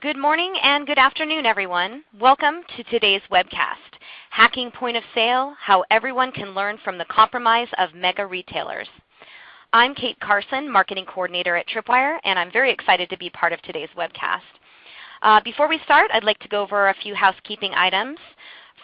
Good morning and good afternoon, everyone. Welcome to today's webcast, Hacking Point of Sale, How Everyone Can Learn from the Compromise of Mega Retailers. I'm Kate Carson, Marketing Coordinator at Tripwire, and I'm very excited to be part of today's webcast. Uh, before we start, I'd like to go over a few housekeeping items.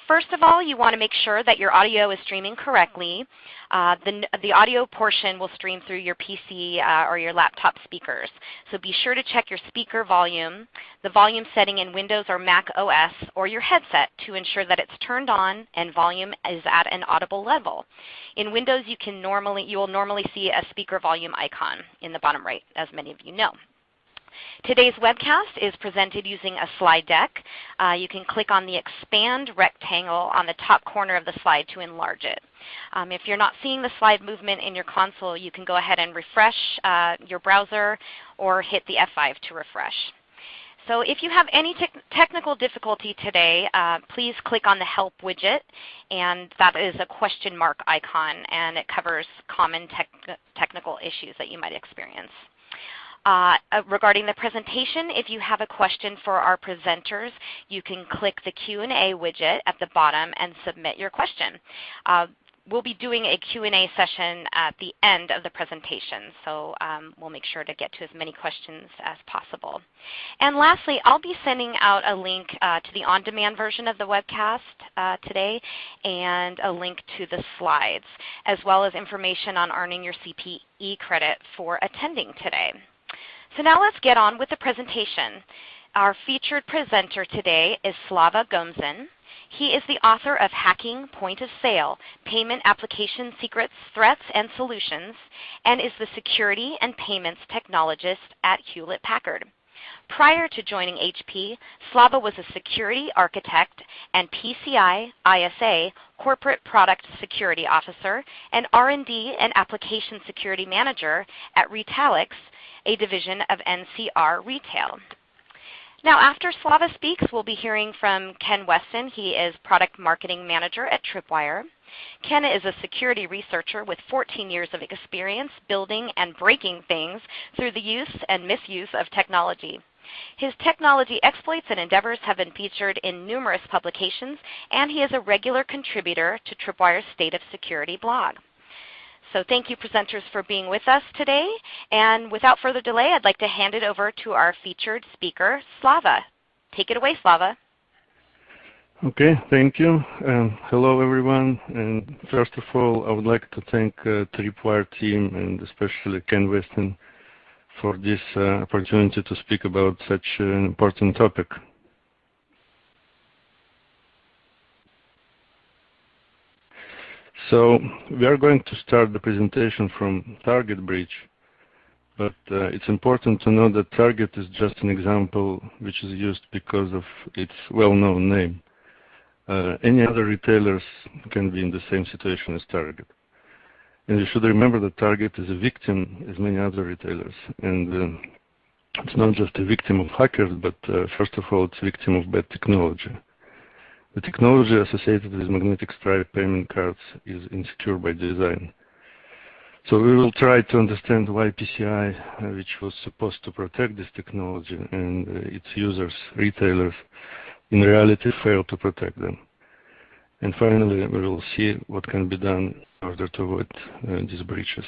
First of all, you want to make sure that your audio is streaming correctly. Uh, the, the audio portion will stream through your PC uh, or your laptop speakers. So be sure to check your speaker volume, the volume setting in Windows or Mac OS, or your headset to ensure that it's turned on and volume is at an audible level. In Windows, you, can normally, you will normally see a speaker volume icon in the bottom right, as many of you know. Today's webcast is presented using a slide deck. Uh, you can click on the expand rectangle on the top corner of the slide to enlarge it. Um, if you're not seeing the slide movement in your console, you can go ahead and refresh uh, your browser or hit the F5 to refresh. So if you have any te technical difficulty today, uh, please click on the Help widget, and that is a question mark icon, and it covers common technical issues that you might experience. Uh, uh, regarding the presentation, if you have a question for our presenters, you can click the Q&A widget at the bottom and submit your question. Uh, we'll be doing a Q&A session at the end of the presentation, so um, we'll make sure to get to as many questions as possible. And lastly, I'll be sending out a link uh, to the on-demand version of the webcast uh, today and a link to the slides, as well as information on earning your CPE credit for attending today. So now let's get on with the presentation. Our featured presenter today is Slava Gomzin. He is the author of Hacking Point of Sale, Payment Application Secrets, Threats, and Solutions, and is the Security and Payments Technologist at Hewlett-Packard. Prior to joining HP, Slava was a security architect and PCI ISA corporate product security officer and R&D and application security manager at Retalix, a division of NCR Retail. Now after Slava speaks, we'll be hearing from Ken Westin. He is Product Marketing Manager at Tripwire. Ken is a security researcher with 14 years of experience building and breaking things through the use and misuse of technology. His technology exploits and endeavors have been featured in numerous publications, and he is a regular contributor to Tripwire's State of Security blog. So thank you presenters for being with us today. And without further delay, I'd like to hand it over to our featured speaker, Slava. Take it away, Slava. Okay, thank you. Um, hello, everyone. And first of all, I would like to thank uh, Tripwire team and especially Ken Westin for this uh, opportunity to speak about such an important topic. So we are going to start the presentation from target breach, but uh, it's important to know that target is just an example which is used because of its well-known name. Uh, any other retailers can be in the same situation as target. And you should remember that target is a victim as many other retailers. And uh, it's not just a victim of hackers, but uh, first of all, it's a victim of bad technology. The technology associated with magnetic stripe payment cards is insecure by design. So we will try to understand why PCI, uh, which was supposed to protect this technology and uh, its users, retailers, in reality failed to protect them. And finally, we will see what can be done order to avoid uh, these breaches.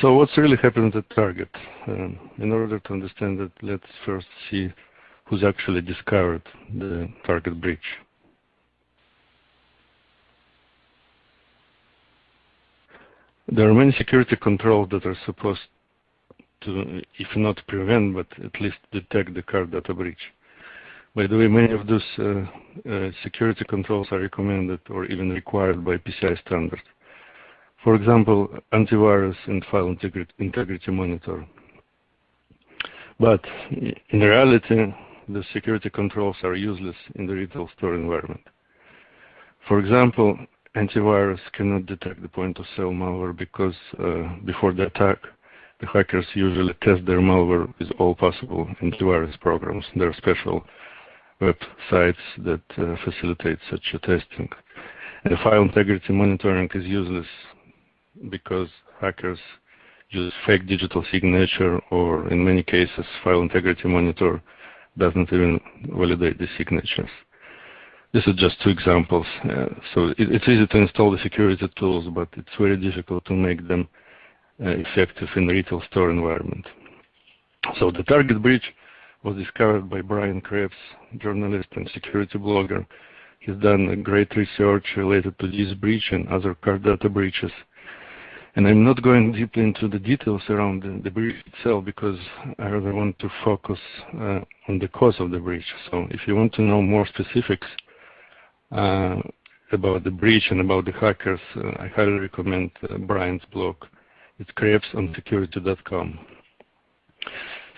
So what's really happened at Target? Um, in order to understand that, let's first see who's actually discovered the Target breach. There are many security controls that are supposed to, if not prevent, but at least detect the card data breach. By the way, many of those uh, uh, security controls are recommended or even required by PCI standards. For example, antivirus and file integrity, monitor. But in reality, the security controls are useless in the retail store environment. For example, antivirus cannot detect the point-of-sale malware because uh, before the attack, the hackers usually test their malware with all possible antivirus programs. There are special websites that uh, facilitate such a testing. And file integrity monitoring is useless because hackers use fake digital signature, or in many cases, file integrity monitor doesn't even validate the signatures. This is just two examples. Uh, so it, it's easy to install the security tools, but it's very difficult to make them uh, effective in retail store environment. So the target breach was discovered by Brian Krebs, journalist and security blogger. He's done great research related to this breach and other card data breaches. And I'm not going deeply into the details around the, the breach itself because I really want to focus uh, on the cause of the breach. So if you want to know more specifics uh, about the breach and about the hackers, uh, I highly recommend uh, Brian's blog. It's krebsonsecurity.com.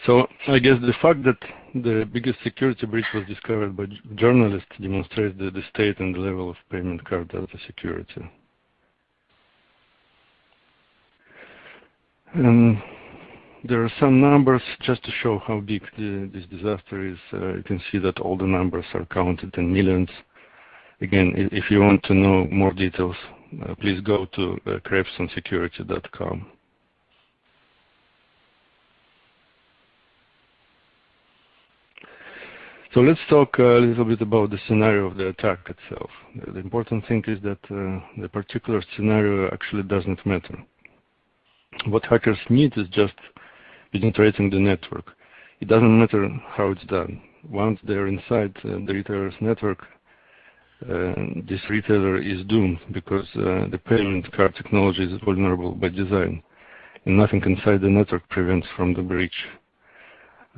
So I guess the fact that the biggest security breach was discovered by journalists demonstrates the, the state and the level of payment card data security. And there are some numbers just to show how big the, this disaster is. Uh, you can see that all the numbers are counted in millions. Again, if you want to know more details, uh, please go to uh, krebsonsecurity.com. So let's talk a little bit about the scenario of the attack itself. The important thing is that uh, the particular scenario actually doesn't matter. What hackers need is just penetrating the network. It doesn't matter how it's done. Once they're inside uh, the retailer's network, uh, this retailer is doomed because uh, the payment card technology is vulnerable by design, and nothing inside the network prevents from the breach.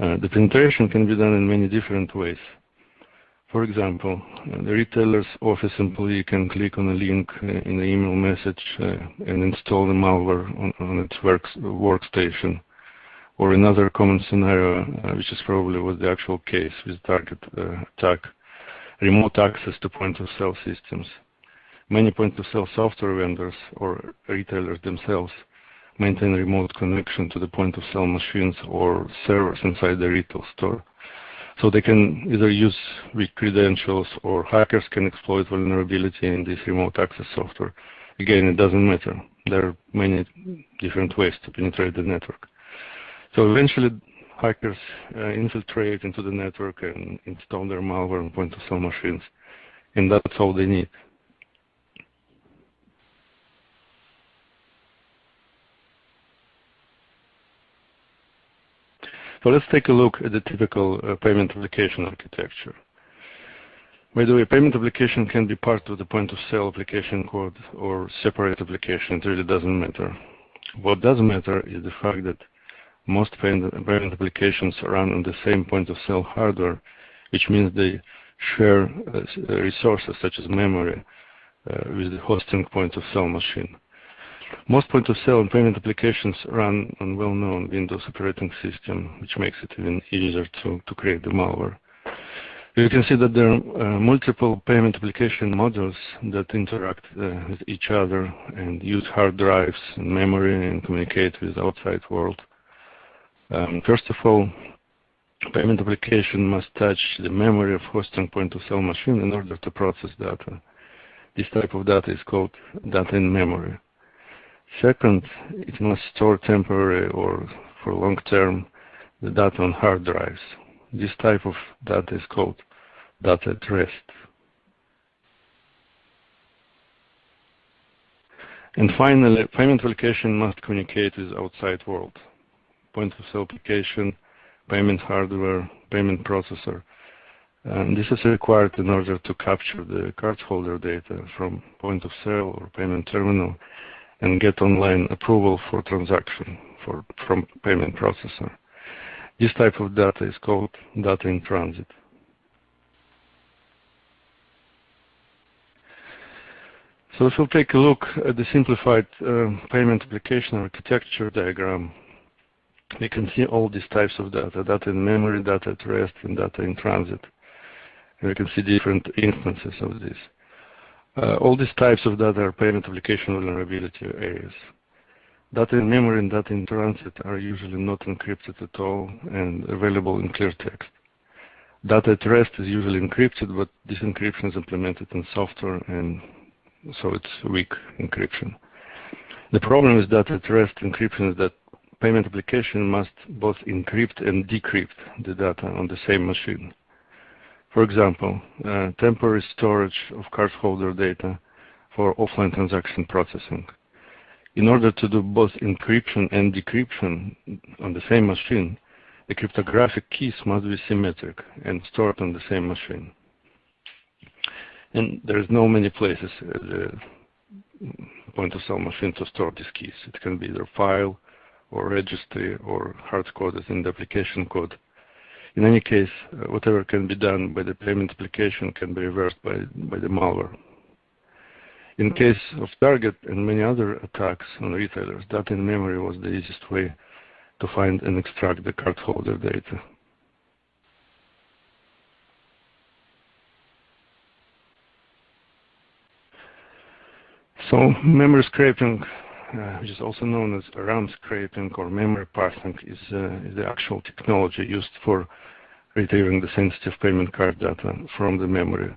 Uh, the penetration can be done in many different ways. For example, uh, the retailer's office employee can click on a link uh, in the email message and install the malware on, on its works, workstation. Or another common scenario, which is probably was the actual case with target attack, remote access to point-of-sale systems. Many point-of-sale software vendors or retailers themselves maintain remote connection to the point-of-sale machines or servers inside the retail store. So they can either use weak credentials or hackers can exploit vulnerability in this remote access software. Again, it doesn't matter. There are many different ways to penetrate the network. So eventually, hackers uh, infiltrate into the network and install their malware on point-of-sale machines. And that's all they need. So let's take a look at the typical uh, payment application architecture. By the way, payment application can be part of the point-of-sale application code or separate application. It really doesn't matter. What does matter is the fact that most payment applications run on the same point-of-sale hardware, which means they share uh, resources such as memory uh, with the hosting point-of-sale machine. Most point-of-sale and payment applications run on well-known Windows operating system, which makes it even easier to, create the malware. You can see that there are uh, multiple payment application modules that interact uh, with each other and use hard drives and memory and communicate with outside world. Um, first of all, payment application must touch the memory of hosting point-of-sale machine in order to process data. This type of data is called data in memory. Second, it must store temporary or for long term the data on hard drives. This type of data is called data at rest. And finally, payment application must communicate with outside world. Point of sale application, payment hardware, payment processor. And this is required in order to capture the cardholder data from point of sale or payment terminal and get online approval for transaction for, from payment processor. This type of data is called data in transit. So if we'll take a look at the simplified uh, payment application architecture diagram, we can see all these types of data, data in memory, data at rest, and data in transit. And we can see different instances of this. Uh, all these types of data are payment application vulnerability areas. Data in memory and data in transit are usually not encrypted at all and available in clear text. Data at rest is usually encrypted, but this encryption is implemented in software and so it's weak encryption. The problem is that at rest encryption is that payment application must both encrypt and decrypt the data on the same machine. For example, uh, temporary storage of cardholder data for offline transaction processing. In order to do both encryption and decryption on the same machine, the cryptographic keys must be symmetric and stored on the same machine. And there's no many places at the point of sale machine to store these keys. It can be either file, or registry or hard-coded in the application code. In any case, uh, whatever can be done by the payment application can be reversed by, by the malware. In mm-hmm. case of target and many other attacks on retailers, data in memory was the easiest way to find and extract the cardholder data. So memory scraping which is also known as RAM scraping or memory parsing, is, uh, is the actual technology used for retrieving the sensitive payment card data from the memory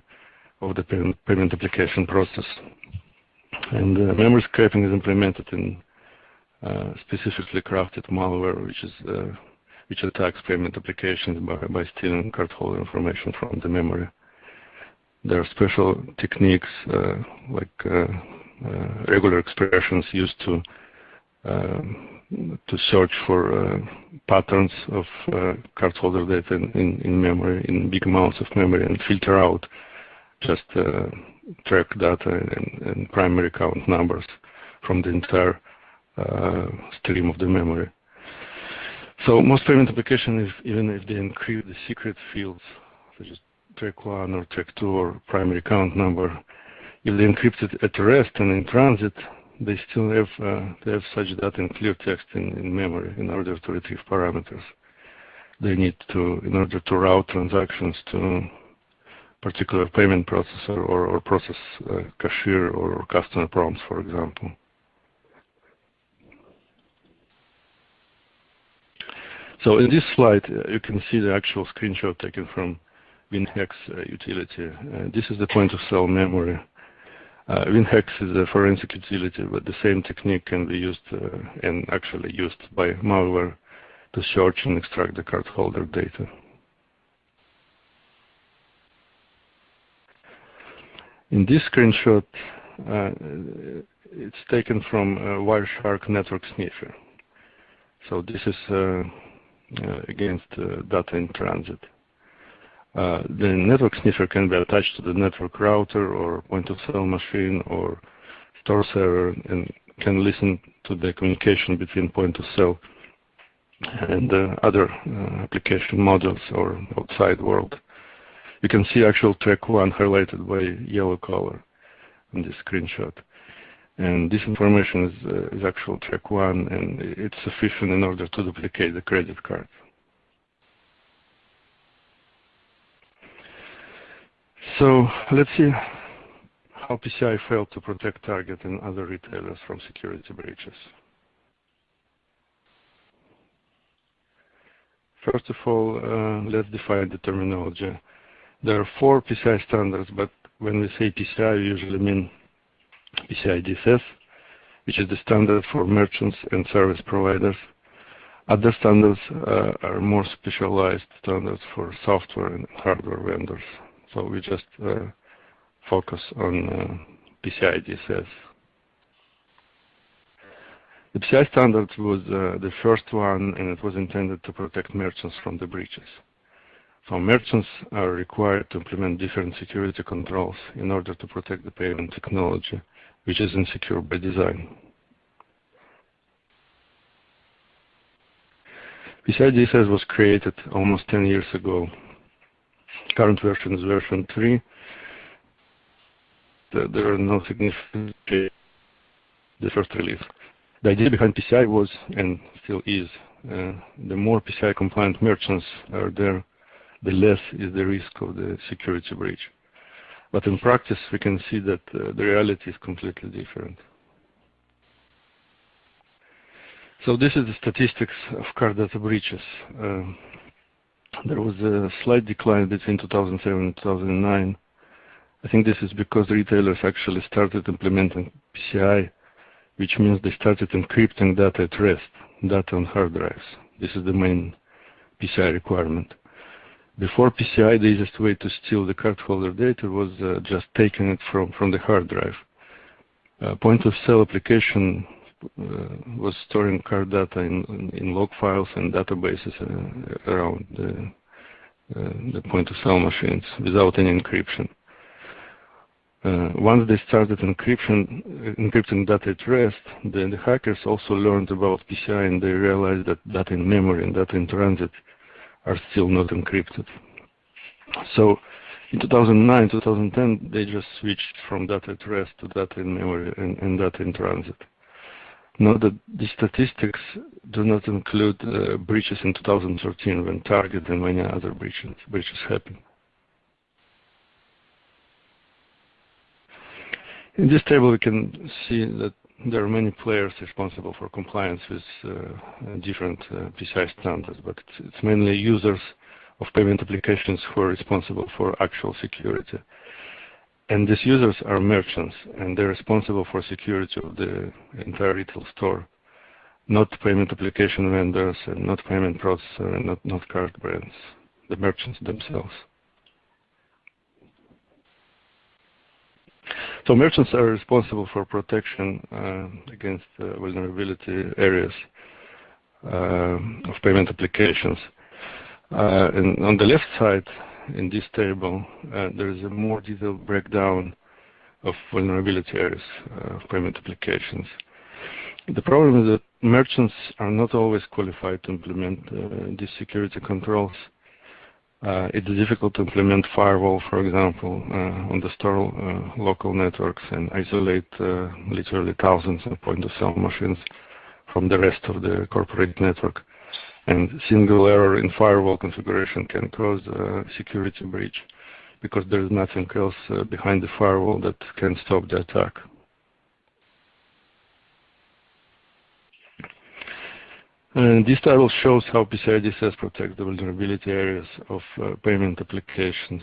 of the payment, application process. And uh, memory scraping is implemented in uh, specifically crafted malware, which is uh, which attacks payment applications by, by stealing cardholder information from the memory. There are special techniques uh, like uh, regular expressions used to um, to search for uh, patterns of uh, cardholder data in, in, memory, in big amounts of memory, and filter out just track data and, and, primary account numbers from the entire stream of the memory. So most payment applications, even if they encrypt the secret fields, such as track 1 or track 2 or primary account number, if they encrypt it at rest and in transit, they still have, uh, they have such data in clear text in, in memory in order to retrieve parameters. They need to, in order to route transactions to particular payment processor or, or process uh, cashier or customer prompts, for example. So in this slide, uh, you can see the actual screenshot taken from WinHex uh, utility. Uh, this is the point of sale memory WinHex is a forensic utility, but the same technique can be used uh, and actually used by malware to search and extract the cardholder data. In this screenshot, uh, it's taken from Wireshark Network Sniffer. So this is uh, uh, against uh, data in transit. Uh, the network sniffer can be attached to the network router or point-of-sale machine or store server and can listen to the communication between point-of-sale and uh, other uh, application modules or outside world. You can see actual track 1 highlighted by yellow color in this screenshot. And this information is, uh, is actual track 1 and it's sufficient in order to duplicate the credit card. So let's see how PCI failed to protect Target and other retailers from security breaches. First of all, uh, let's define the terminology. There are four PCI standards, but when we say PCI, we usually mean PCI DSS, which is the standard for merchants and service providers. Other standards uh, are more specialized standards for software and hardware vendors. So we just uh, focus on uh, PCI DSS. The PCI standard was uh, the first one, and it was intended to protect merchants from the breaches. So merchants are required to implement different security controls in order to protect the payment technology, which is insecure by design. PCI DSS was created almost 10 years ago current version is version 3. There are no significant changes the first release. The idea behind PCI was, and still is, uh, the more PCI compliant merchants are there, the less is the risk of the security breach. But in practice, we can see that uh, the reality is completely different. So this is the statistics of card data breaches. Uh, there was a slight decline between 2007 and 2009. I think this is because retailers actually started implementing PCI which means they started encrypting data at rest, data on hard drives. This is the main PCI requirement. Before PCI, the easiest way to steal the cardholder data was uh, just taking it from, from the hard drive. Uh, point of sale application was storing card data in, in, log files and databases uh, around the, uh, the point of sale machines without any encryption. Uh, once they started encryption, encrypting data at rest, the, the, hackers also learned about PCI and they realized that data in memory and data in transit are still not encrypted. So in 2009, 2010, they just switched from data at rest to data in memory and, and data in transit. Note that the statistics do not include uh, breaches in 2013 when Target and many other breaches, breaches happened. In this table, we can see that there are many players responsible for compliance with uh, different uh, PCI standards, but it's, it's, mainly users of payment applications who are responsible for actual security. And these users are merchants, and they're responsible for security of the entire retail store, not payment application vendors, and not payment processor, and not, not card brands, the merchants themselves. So merchants are responsible for protection uh, against uh, vulnerability areas uh, of payment applications. Uh, and on the left side in this table, uh, there is a more detailed breakdown of vulnerability areas uh, of payment applications. The problem is that merchants are not always qualified to implement these security controls. Uh, it's difficult to implement firewall, for example, uh, on the store uh, local networks and isolate uh, literally thousands of point-of-sale machines from the rest of the corporate network. And single error in firewall configuration can cause a security breach because there is nothing else uh, behind the firewall that can stop the attack. And this table shows how PCI DSS protects the vulnerability areas of uh, payment applications.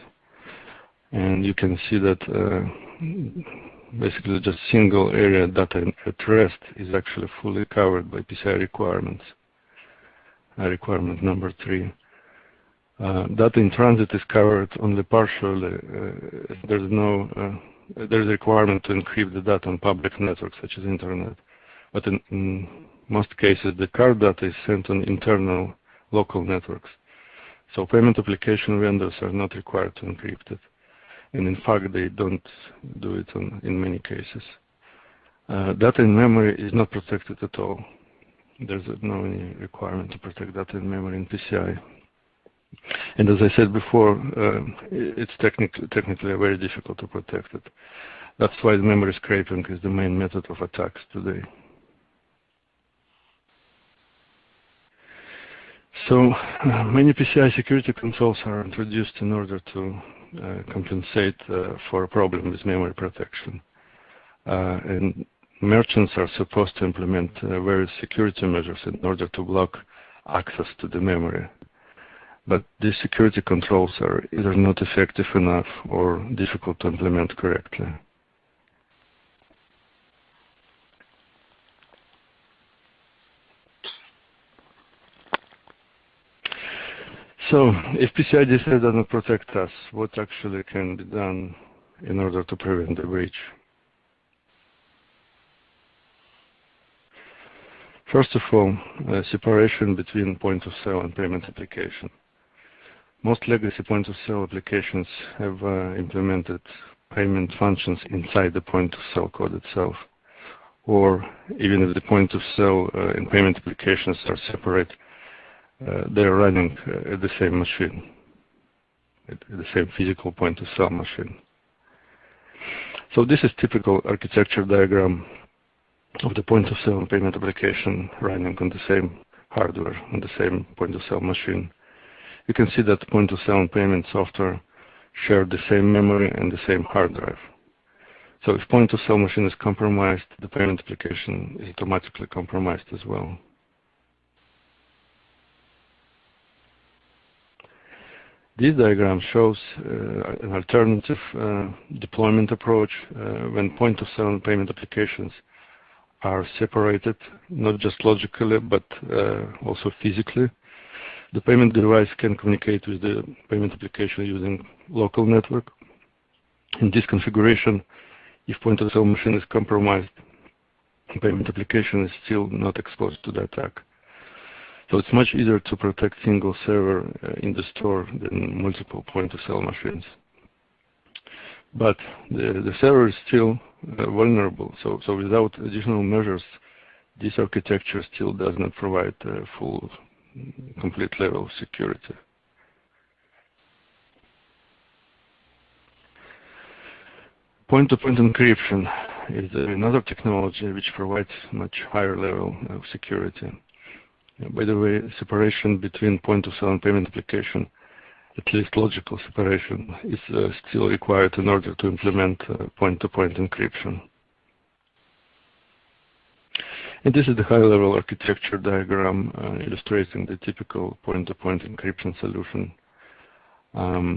And you can see that uh, basically just single area data at rest is actually fully covered by PCI requirements. Requirement number three. Uh, data in transit is covered only partially. Uh, there's no uh, there's a requirement to encrypt the data on public networks such as internet. But in, in most cases, the card data is sent on internal local networks. So payment application vendors are not required to encrypt it. And in fact, they don't do it on, in many cases. Uh, data in memory is not protected at all. There's no requirement to protect data in memory in PCI. And as I said before, uh, it's technically, technically very difficult to protect it. That's why the memory scraping is the main method of attacks today. So uh, many PCI security controls are introduced in order to uh, compensate uh, for a problem with memory protection. Uh, and merchants are supposed to implement uh, various security measures in order to block access to the memory. But these security controls are either not effective enough or difficult to implement correctly. So if PCI DSS doesn't protect us, what actually can be done in order to prevent the breach? First of all, separation between point of sale and payment application. Most legacy point of sale applications have uh, implemented payment functions inside the point of sale code itself. Or even if the point of sale uh, and payment applications are separate, uh, they're running uh, at the same machine, at the same physical point of sale machine. So this is typical architecture diagram of the point of sale and payment application running on the same hardware, on the same point of sale machine. You can see that point of sale and payment software share the same memory and the same hard drive. So if point of sale machine is compromised, the payment application is automatically compromised as well. This diagram shows uh, an alternative uh, deployment approach uh, when point-of-sale payment applications are separated, not just logically, but uh, also physically. The payment device can communicate with the payment application using local network. In this configuration, if point-of-sale machine is compromised, the payment application is still not exposed to the attack. So it's much easier to protect single server uh, in the store than multiple point-of-sale machines. But the, the server is still vulnerable. So, so without additional measures, this architecture still does not provide uh, full, complete level of security. Point-to-point -point encryption is another technology which provides much higher level of security. By the way, separation between point-of-sale and payment application, at least logical separation, is uh, still required in order to implement uh, point-to-point -point encryption. And this is the high-level architecture diagram uh, illustrating the typical point-to-point -point encryption solution. Um,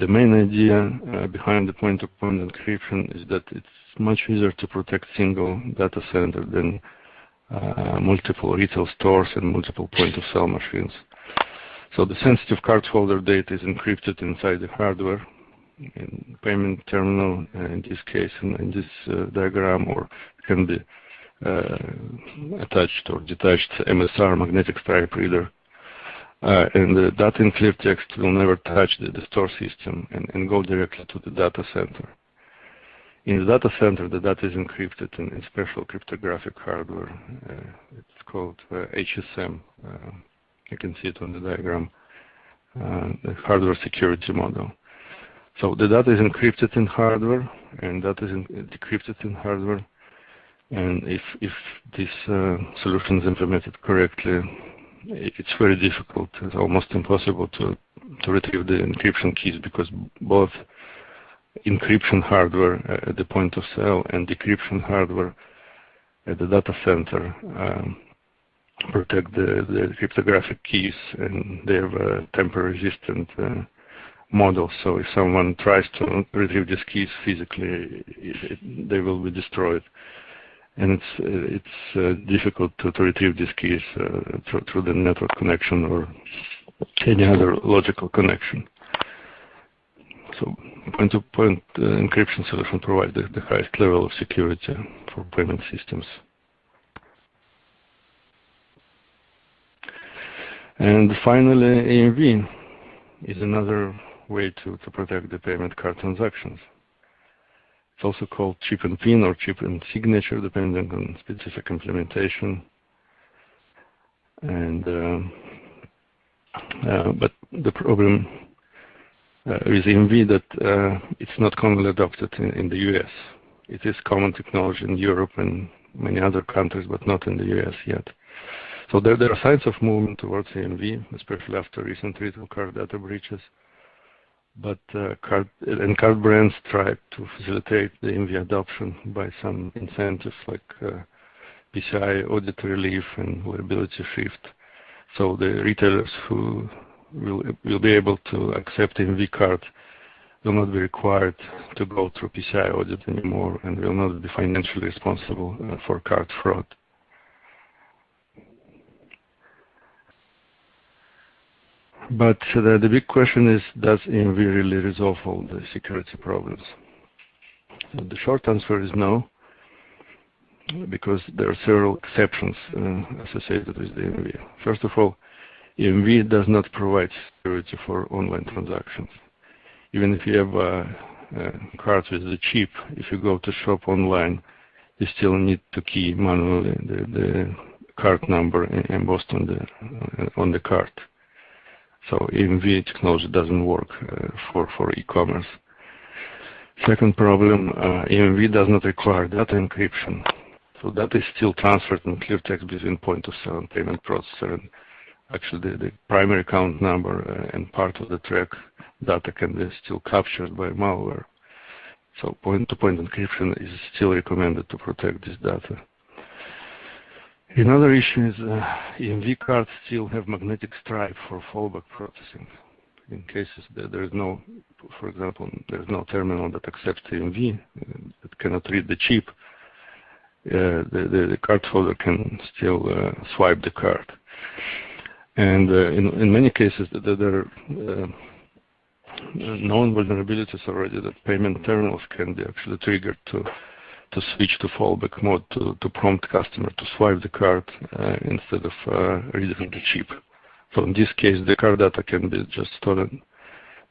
the main idea behind the point-to-point -point encryption is that it's much easier to protect single data center than multiple retail stores and multiple point-of-sale machines. So the sensitive cardholder data is encrypted inside the hardware in payment terminal uh, in this case in, in this uh, diagram or can be uh, attached or detached MSR magnetic stripe reader. Uh, and the data in clear text will never touch the, the store system and, and, go directly to the data center. In the data center, the data is encrypted in, in special cryptographic hardware. Uh, it's called uh, HSM. Uh, you can see it on the diagram, uh, the hardware security module. So the data is encrypted in hardware, and that is decrypted in hardware. And if if this uh, solution is implemented correctly, it's very difficult. It's almost impossible to to retrieve the encryption keys because both encryption hardware at the point of sale and decryption hardware at the data center um, protect the, the, cryptographic keys and they have a tamper resistant uh, model. So if someone tries to retrieve these keys physically, it, it, they will be destroyed. And it's it's uh, difficult to, to, retrieve these keys uh, through, through the network connection or any other logical connection. So point-to-point -point, uh, encryption solution provides the, the, highest level of security for payment systems. And finally, EMV is another way to, to protect the payment card transactions. It's also called chip and pin or chip and signature, depending on specific implementation. And uh, uh, but the problem uh, with EMV that uh, it's not commonly adopted in, in the US. It is common technology in Europe and many other countries, but not in the US yet. So there, there are signs of movement towards EMV, especially after recent retail card data breaches. But uh, card and card brands try to facilitate the EMV adoption by some incentives like uh, PCI audit relief and liability shift. So the retailers who will, will be able to accept EMV card will not be required to go through PCI audit anymore and will not be financially responsible uh, for card fraud. But the, the big question is, does EMV really resolve all the security problems? So the short answer is no, because there are several exceptions uh, associated with the EMV. First of all, EMV does not provide security for online transactions. Even if you have a, a card with the chip, if you go to shop online, you still need to key manually the, the card number embossed on the on the card. So EMV technology doesn't work uh, for for e-commerce. Second problem, uh, EMV does not require data encryption. So data is still transferred in clear text between point of sale and payment processor. And actually the, the primary account number uh, and part of the track data can be still captured by malware. So point-to-point -point encryption is still recommended to protect this data. Another issue is uh, EMV cards still have magnetic stripe for fallback processing. In cases that there is no, for example, there is no terminal that accepts EMV, uh, that cannot read the chip, the, the, the card holder can still swipe the card. And in, in many cases, there are known vulnerabilities already that payment terminals can be actually triggered to to switch to fallback mode to, to prompt customer to swipe the card uh, instead of uh, reading the chip. So in this case, the card data can be just stolen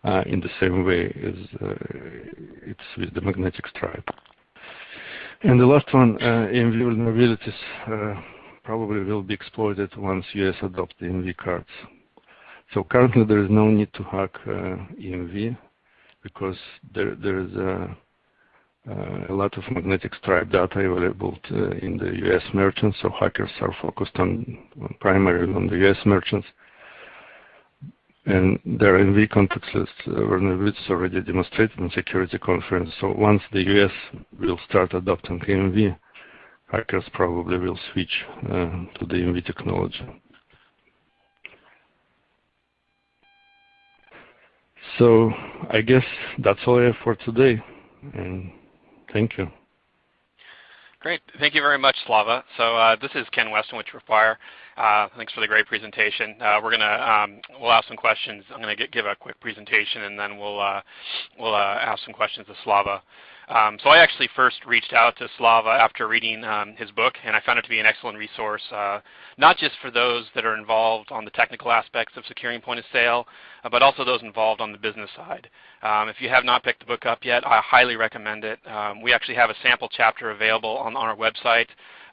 uh, in the same way as uh, it's with the magnetic stripe. And the last one, uh, EMV vulnerabilities uh, probably will be exploited once US adopt the EMV cards. So currently there is no need to hack uh, EMV because there, there is a, uh, a, lot of magnetic stripe data available to, in the US merchants, so hackers are focused on, on primarily on the US merchants. And their EMV contactless uh, vulnerabilities already demonstrated in security conference. So once the US will start adopting EMV, hackers probably will switch uh, to the EMV technology. So I guess that's all I have for today, and thank you. Great. Thank you very much, Slava. So uh, this is Ken Westin with Tripwire. Uh, thanks for the great presentation. Uh, we're gonna um, we'll ask some questions. I'm gonna give a quick presentation, and then we'll uh, we'll uh, ask some questions to Slava. Um, so I actually first reached out to Slava after reading um, his book, and I found it to be an excellent resource, uh, not just for those that are involved on the technical aspects of securing point of sale, but also those involved on the business side. Um, if you have not picked the book up yet, I highly recommend it. Um, we actually have a sample chapter available on, on our website.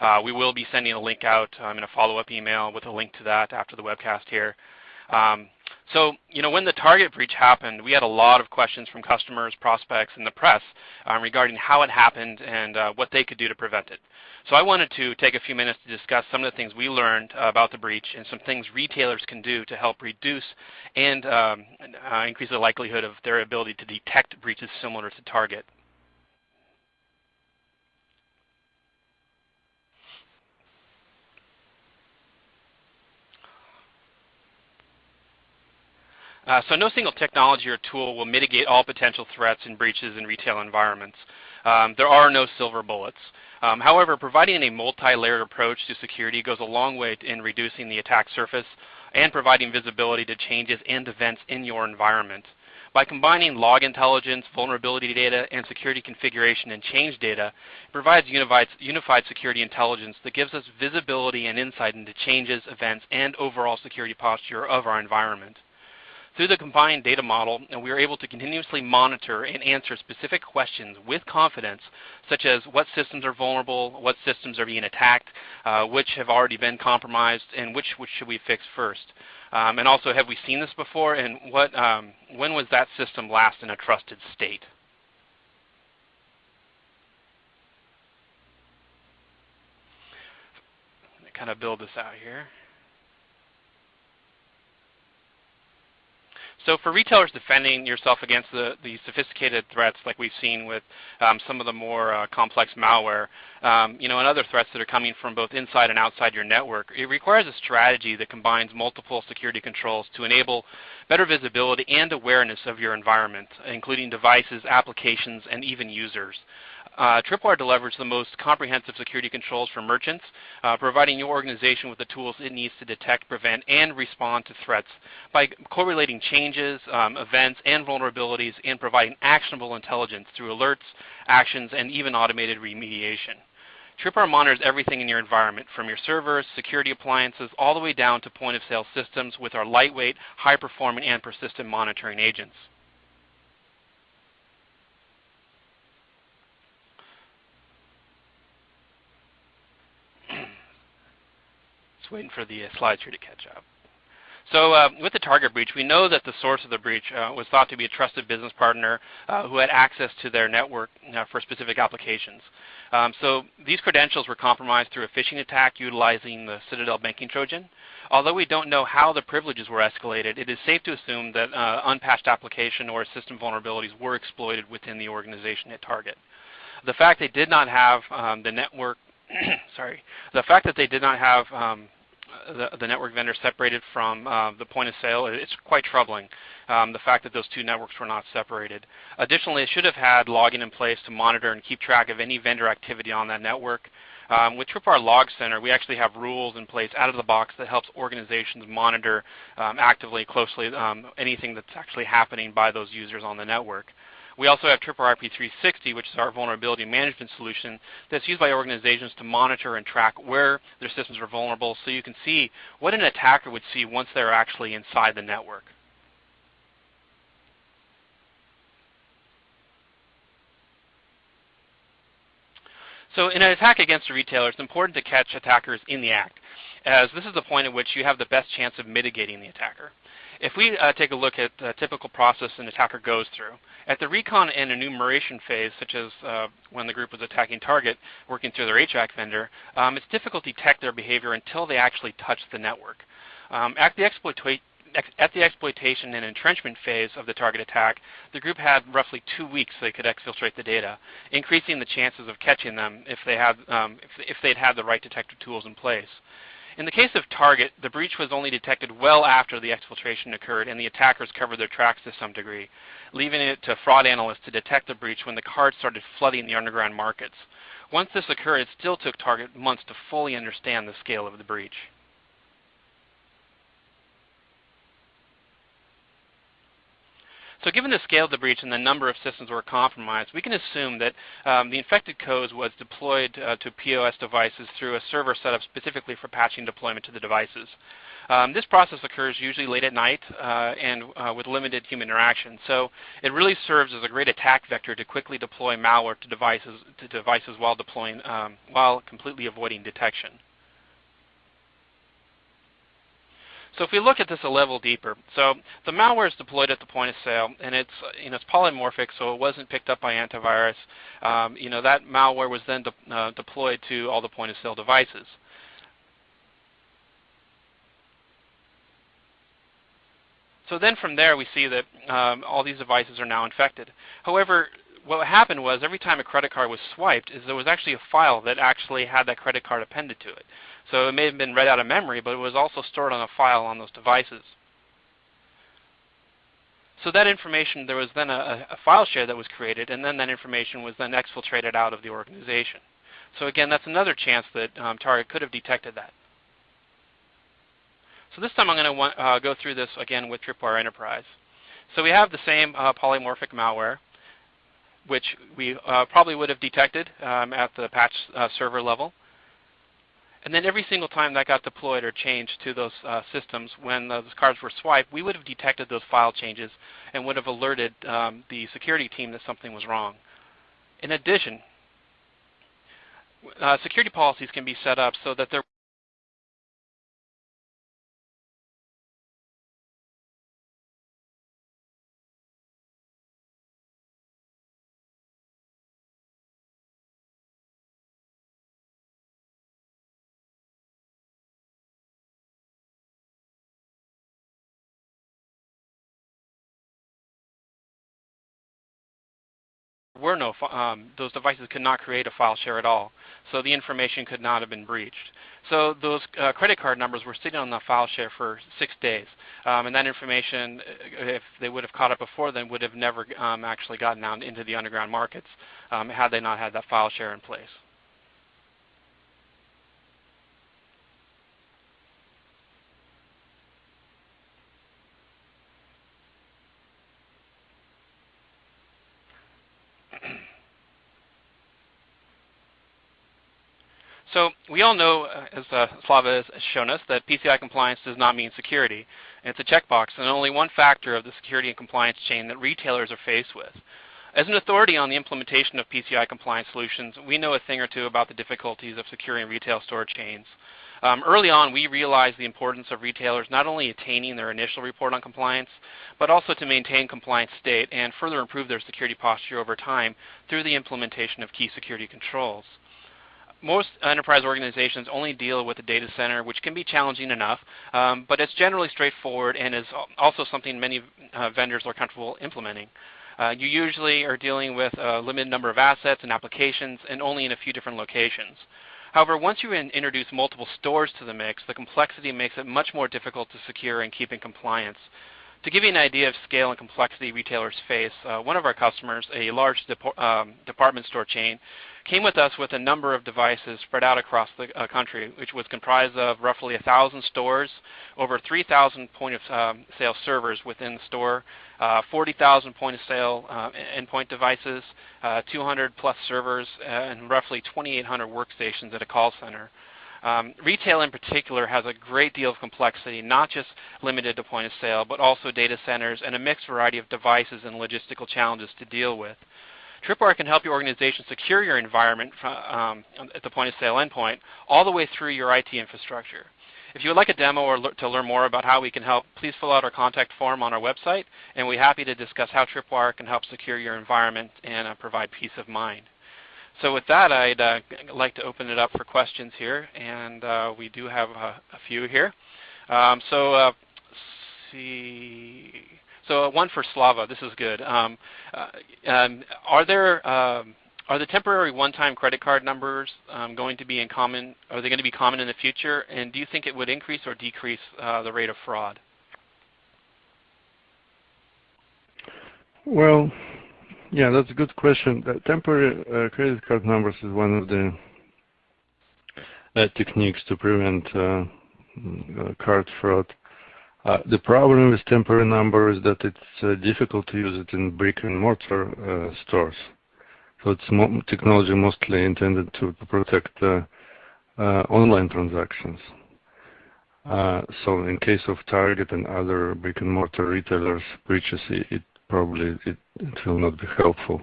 Uh, we will be sending a link out um, in a follow-up email with a link to that after the webcast here. Um, so, you know, when the Target breach happened, we had a lot of questions from customers, prospects, and the press um, regarding how it happened and uh, what they could do to prevent it. So I wanted to take a few minutes to discuss some of the things we learned about the breach and some things retailers can do to help reduce and um, uh, increase the likelihood of their ability to detect breaches similar to Target. Uh, so no single technology or tool will mitigate all potential threats and breaches in retail environments. Um, there are no silver bullets. Um, however, providing a multi-layered approach to security goes a long way in reducing the attack surface and providing visibility to changes and events in your environment. By combining log intelligence, vulnerability data, and security configuration and change data, it provides unified, unified security intelligence that gives us visibility and insight into changes, events, and overall security posture of our environment. Through the combined data model, and we are able to continuously monitor and answer specific questions with confidence, such as what systems are vulnerable, what systems are being attacked, uh, which have already been compromised, and which, which should we fix first. Um, and also, have we seen this before, and what, um, when was that system last in a trusted state? kind of build this out here. So for retailers defending yourself against the, the sophisticated threats like we've seen with um, some of the more uh, complex malware, um, you know, and other threats that are coming from both inside and outside your network, it requires a strategy that combines multiple security controls to enable better visibility and awareness of your environment, including devices, applications, and even users. Uh, Tripwire delivers the most comprehensive security controls for merchants, uh, providing your organization with the tools it needs to detect, prevent, and respond to threats by correlating changes, um, events, and vulnerabilities and providing actionable intelligence through alerts, actions, and even automated remediation. Tripwire monitors everything in your environment, from your servers, security appliances, all the way down to point-of-sale systems with our lightweight, high-performing, and persistent monitoring agents. Waiting for the uh, slides here to catch up. So uh, with the target breach, we know that the source of the breach uh, was thought to be a trusted business partner uh, who had access to their network uh, for specific applications. Um, so these credentials were compromised through a phishing attack utilizing the Citadel banking Trojan. Although we don't know how the privileges were escalated, it is safe to assume that uh, unpatched application or system vulnerabilities were exploited within the organization at target. The fact they did not have um, the network sorry, the fact that they did not have um, the, the, network vendor separated from uh, the point of sale, it's quite troubling, um, the fact that those two networks were not separated. Additionally, it should have had logging in place to monitor and keep track of any vendor activity on that network. Um, with Tripwire Log Center, we actually have rules in place out of the box that helps organizations monitor um, actively, closely um, anything that's actually happening by those users on the network. We also have Tripwire IP360, which is our vulnerability management solution that's used by organizations to monitor and track where their systems are vulnerable so you can see what an attacker would see once they're actually inside the network. So in an attack against a retailer, it's important to catch attackers in the act, as this is the point at which you have the best chance of mitigating the attacker. If we uh, take a look at the typical process an attacker goes through, at the recon and enumeration phase, such as uh, when the group was attacking target, working through their HVAC vendor, um, it's difficult to detect their behavior until they actually touch the network. Um, at, the at the exploitation and entrenchment phase of the target attack, the group had roughly two weeks they could exfiltrate the data, increasing the chances of catching them if they had um, if, if they'd had the right detector tools in place. In the case of Target, the breach was only detected well after the exfiltration occurred and the attackers covered their tracks to some degree, leaving it to fraud analysts to detect the breach when the cards started flooding the underground markets. Once this occurred, it still took Target months to fully understand the scale of the breach. So given the scale of the breach and the number of systems were compromised, we can assume that um, the infected code was deployed uh, to POS devices through a server set up specifically for patching deployment to the devices. Um, this process occurs usually late at night uh, and uh, with limited human interaction. So it really serves as a great attack vector to quickly deploy malware to devices, to devices while deploying, um, while completely avoiding detection. So if we look at this a level deeper, so the malware is deployed at the point of sale, and it's you know it's polymorphic, so it wasn't picked up by antivirus. Um, you know that malware was then de uh, deployed to all the point of sale devices. So then from there we see that um, all these devices are now infected. However, what happened was every time a credit card was swiped is there was actually a file that actually had that credit card appended to it. So it may have been read out of memory, but it was also stored on a file on those devices. So that information, there was then a, a, file share that was created, and then that information was then exfiltrated out of the organization. So again, that's another chance that um, Target could have detected that. So this time I'm going to uh, go through this again with Tripwire Enterprise. So we have the same uh, polymorphic malware, which we uh, probably would have detected um, at the patch uh, server level. And then every single time that got deployed or changed to those uh, systems, when those cards were swiped, we would have detected those file changes and would have alerted um, the security team that something was wrong. In addition, uh, security policies can be set up so that there were no, um, those devices could not create a file share at all. So the information could not have been breached. So those uh, credit card numbers were sitting on the file share for six days. Um, and that information, uh, if they would have caught it before then, would have never um, actually gotten out into the underground markets um, had they not had that file share in place. So we all know, uh, as uh, Slava has shown us, that PCI compliance does not mean security. It's a checkbox and only one factor of the security and compliance chain that retailers are faced with. As an authority on the implementation of PCI compliance solutions, we know a thing or two about the difficulties of securing retail store chains. Um, early on, we realized the importance of retailers not only attaining their initial report on compliance, but also to maintain compliance state and further improve their security posture over time through the implementation of key security controls most enterprise organizations only deal with a data center, which can be challenging enough, um, but it's generally straightforward and is also something many uh, vendors are comfortable implementing. Uh, you usually are dealing with a limited number of assets and applications and only in a few different locations. However, once you in introduce multiple stores to the mix, the complexity makes it much more difficult to secure and keep in compliance. To give you an idea of scale and complexity retailers face, uh, one of our customers, a large um, department store chain, came with us with a number of devices spread out across the uh, country, which was comprised of roughly 1,000 stores, over 3,000 point of um, sale servers within the store, uh, 40,000 point of sale uh, endpoint devices, uh, 200 plus servers, uh, and roughly 2,800 workstations at a call center. Um, retail in particular has a great deal of complexity, not just limited to point of sale, but also data centers and a mixed variety of devices and logistical challenges to deal with. Tripwire can help your organization secure your environment from, um, at the point of sale endpoint all the way through your IT infrastructure. If you would like a demo or le to learn more about how we can help, please fill out our contact form on our website, and we're happy to discuss how Tripwire can help secure your environment and uh, provide peace of mind. So with that, I'd uh, like to open it up for questions here, and uh, we do have a, a few here. Um, so uh, see. So one for Slava. This is good. Um, uh, are there um, are the temporary one-time credit card numbers um, going to be in common? Are they going to be common in the future? And do you think it would increase or decrease uh, the rate of fraud? Well, yeah, that's a good question. The temporary uh, credit card numbers is one of the uh, techniques to prevent uh, mm, card fraud. The problem with temporary number is that it's difficult to use it in brick and mortar stores. So it's technology mostly intended to, protect online transactions. so in case of Target and other brick and mortar retailers breaches, it probably it, it will not be helpful.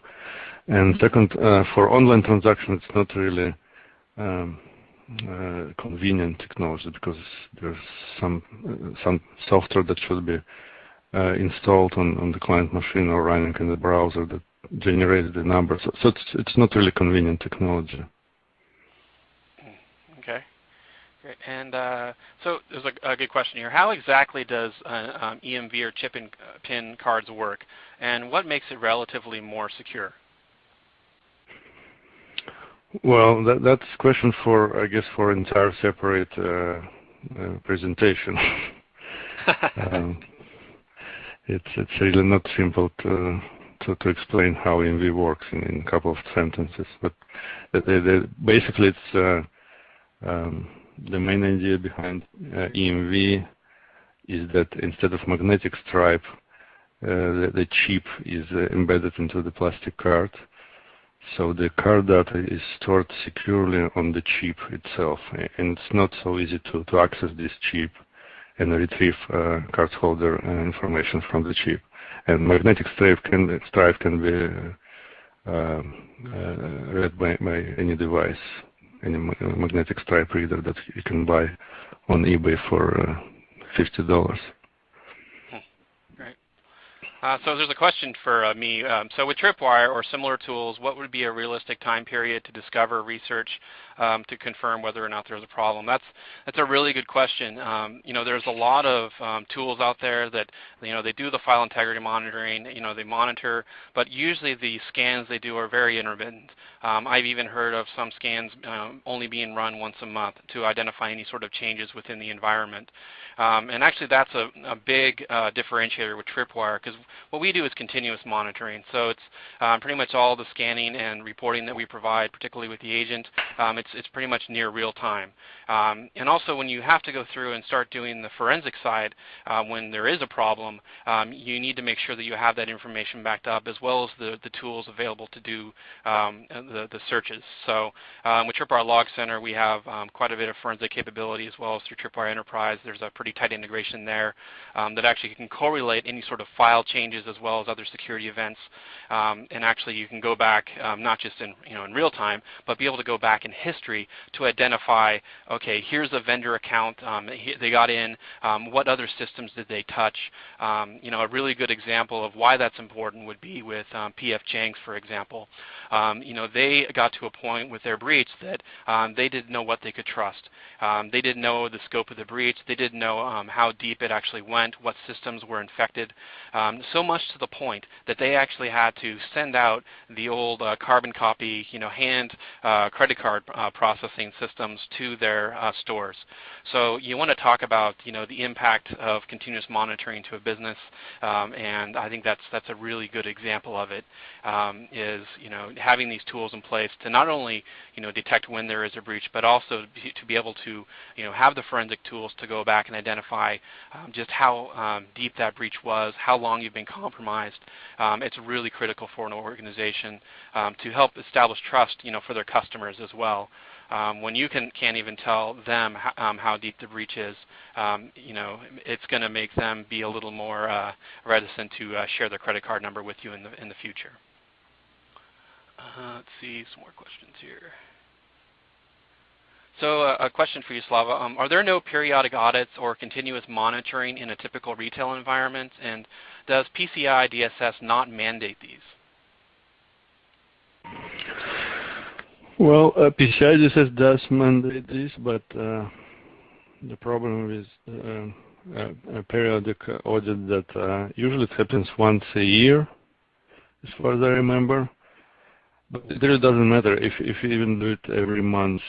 And second, uh, for online transactions, it's not really um, uh, convenient technology because there's some uh, some software that should be uh, installed on, on the client machine or running in the browser that generates the numbers. So, so it's it's not really convenient technology. Great. And uh, so there's a, a, good question here. How exactly does uh, um, EMV or chip and uh, pin cards work, and what makes it relatively more secure? Well, that, that's a question for, I guess, for entire separate uh, uh, presentation. um, it's it's really not simple to to, to explain how EMV works in, in a couple of sentences, but basically it's uh, um, the main idea behind uh, EMV is that instead of magnetic stripe, uh, the, chip is uh, embedded into the plastic card. So the card data is stored securely on the chip itself, and it's not so easy to, to access this chip and retrieve uh, cardholder uh, information from the chip. And magnetic stripe can, stripe can be uh, read by, by any device any magnetic stripe reader that you can buy on eBay for uh, $50. Uh, so there's a question for uh, me. Um, so with Tripwire or similar tools, what would be a realistic time period to discover research um, to confirm whether or not there's a problem? That's that's a really good question. Um, you know, there's a lot of um, tools out there that you know they do the file integrity monitoring. You know, they monitor, but usually the scans they do are very intermittent. Um, I've even heard of some scans um, only being run once a month to identify any sort of changes within the environment. And actually that's a, a big uh, differentiator with Tripwire because what we do is continuous monitoring. So it's um, pretty much all the scanning and reporting that we provide, particularly with the agent, um, it's, it's pretty much near real time. Um, and also when you have to go through and start doing the forensic side uh, when there is a problem, um, you need to make sure that you have that information backed up as well as the, the tools available to do um, the, the searches. So with Tripwire Log Center, we have quite a bit of forensic capability as well as through Tripwire Enterprise. There's a pretty tight integration there um, that actually can correlate any sort of file changes as well as other security events. Um, and actually you can go back um, not just in, you know, in real time, but be able to go back in history to identify, okay, here's a vendor account um, they got in, um, what other systems did they touch. Um, you know, a really good example of why that's important would be with PF Chang's, for example. you know, they got to a point with their breach that they didn't know what they could trust. they didn't know the scope of the breach. They didn't know um, how deep it actually went, what systems were infected, um, so much to the point that they actually had to send out the old uh, carbon copy, you know, hand uh, credit card uh, processing systems to their uh, stores. So you want to talk about you know the impact of continuous monitoring to a business, um, and I think that's that's a really good example of it. Um, is you know having these tools in place to not only you know detect when there is a breach, but also to be able to you know have the forensic tools to go back and identify um, just how um, deep that breach was, how long you've been compromised. Um, it's really critical for an organization um, to help establish trust you know for their customers as well. Um, when you can, can't even tell them um, how deep the breach is, um, you know, it's going to make them be a little more uh, reticent to uh, share their credit card number with you in the, in the future. Uh, let's see some more questions here. So uh, a question for you, Slava. Um, are there no periodic audits or continuous monitoring in a typical retail environment? And does PCI DSS not mandate these? Well, uh, PCI DSS does mandate this, but uh, the problem with uh, a periodic audit that uh, usually it happens once a year, as far as I remember. But it really doesn't matter if if you even do it every month.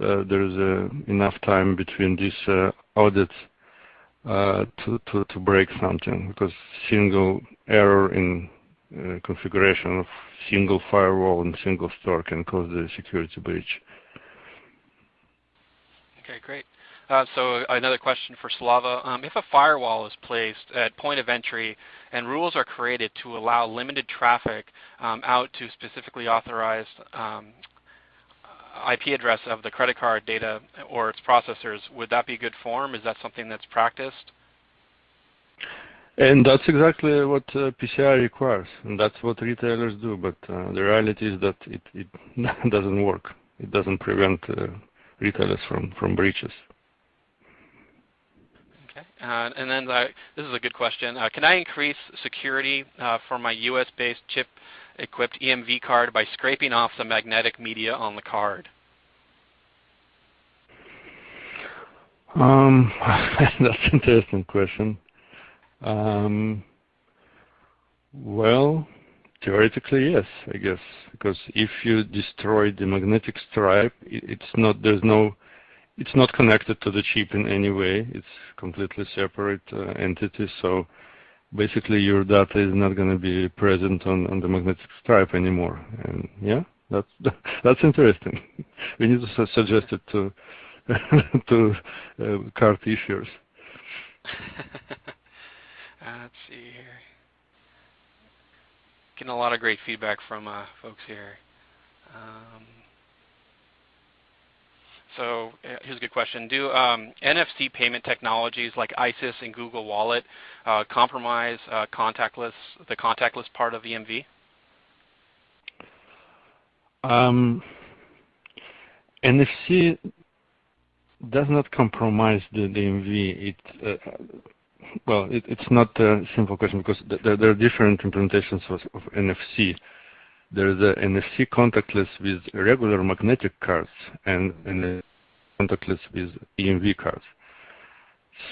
Uh, there's uh, enough time between these uh, audits to, break something because single error in configuration of single firewall and single store can cause the security breach. Okay, great. So another question for Slava. Um, if a firewall is placed at point of entry and rules are created to allow limited traffic um, out to specifically authorized um, IP address of the credit card data or its processors, would that be good form? Is that something that's practiced? And that's exactly what uh, PCI requires, and that's what retailers do. But uh, the reality is that it, it doesn't work. It doesn't prevent uh, retailers from, from breaches. Okay, uh, and then uh, this is a good question. Uh, can I increase security for my US-based chip equipped EMV card by scraping off the magnetic media on the card? Um, that's an interesting question. Um, well, theoretically, yes, I guess, because if you destroy the magnetic stripe, it's not there's no it's not connected to the chip in any way. It's completely separate uh, entity. So basically your data is not going to be present on, on the magnetic stripe anymore. And yeah, that's that's interesting. we need to suggest it to to uh, card issuers. let's see here. Getting a lot of great feedback from uh, folks here. Um, so uh, here's a good question. Do um, NFC payment technologies like ISIS and Google Wallet uh, compromise uh, contactless, the contactless part of EMV? Um, NFC does not compromise the, the EMV. It, uh, well, it, it's not a simple question because th there are different implementations of, of NFC. There is a NFC contactless with regular magnetic cards and, and contactless with EMV cards.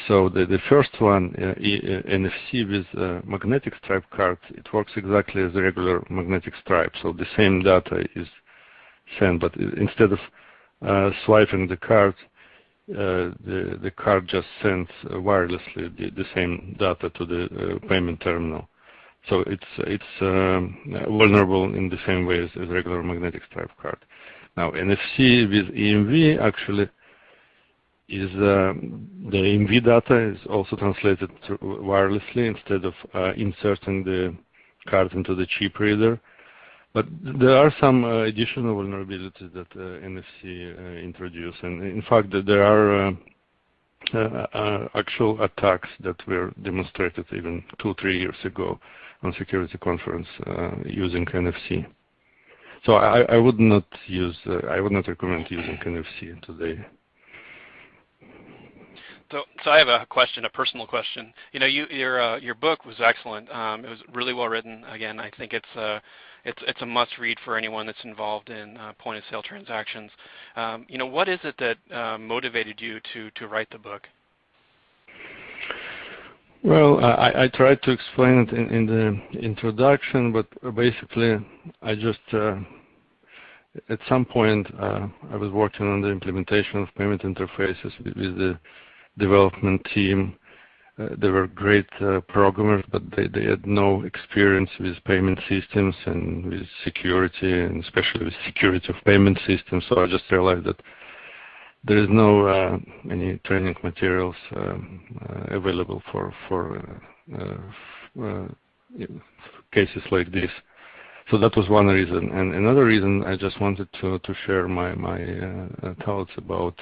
So the, the first one, uh, e, uh, NFC with uh, magnetic stripe cards, it works exactly as a regular magnetic stripe. So the same data is sent, but instead of uh, swiping the card, uh, the, the card just sends wirelessly the, the, same data to the uh, payment terminal. So it's it's um, vulnerable in the same way as, as regular magnetic stripe card. Now NFC with EMV actually is uh, the EMV data is also translated wirelessly instead of uh, inserting the card into the chip reader. But there are some uh, additional vulnerabilities that uh, NFC uh, introduce, and in fact, there are actual attacks that were demonstrated even two, three years ago on security conference using NFC. So I, I, would not use, I would not recommend using NFC today. So, so I have a question, a personal question. You know, you, your uh, your book was excellent. Um, it was really well written. Again, I think it's uh, it's it's a must read for anyone that's involved in uh, point of sale transactions. Um, you know, what is it that uh, motivated you to to write the book? Well, I, I tried to explain it in, in, the introduction, but basically, I just uh, at some point uh, I was working on the implementation of payment interfaces with, with the development team. Uh, they were great uh, programmers, but they, they had no experience with payment systems and with security, and especially with security of payment systems. So I just realized that there is no uh, any training materials um, uh, available for for uh, cases like this. So that was one reason, and another reason I just wanted to to share my my thoughts about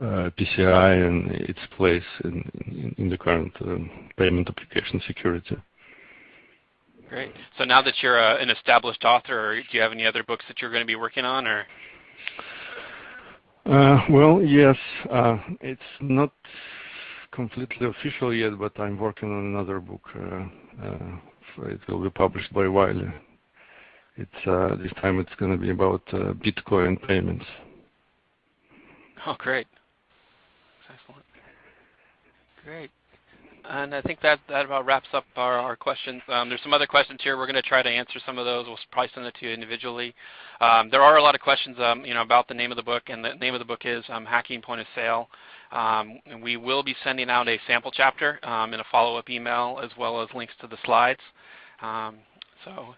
PCI and its place in, in, in the current um, payment application security. Great. So now that you're uh, an established author, do you have any other books that you're going to be working on, or? Uh, well, yes. Uh, it's not completely official yet, but I'm working on another book. Uh, uh, it will be published by Wiley. It's uh, this time it's going to be about Bitcoin payments. Oh, great. Great. And I think that, that about wraps up our, our questions. Um, there's some other questions here. We're going to try to answer some of those. We'll probably send it to you individually. Um, there are a lot of questions um, you know, about the name of the book, and the name of the book is um, Hacking Point of Sale. Um, we will be sending out a sample chapter in a follow-up email as well as links to the slides. so.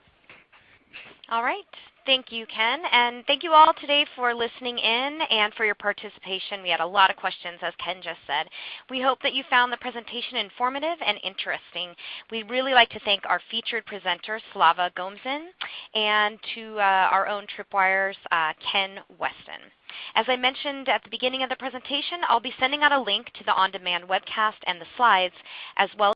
All right. Thank you, Ken. And thank you all today for listening in and for your participation. We had a lot of questions, as Ken just said. We hope that you found the presentation informative and interesting. We'd really like to thank our featured presenter, Slava Gomzin, and to uh, our own Tripwire's uh, Ken Westin. As I mentioned at the beginning of the presentation, I'll be sending out a link to the on-demand webcast and the slides, as well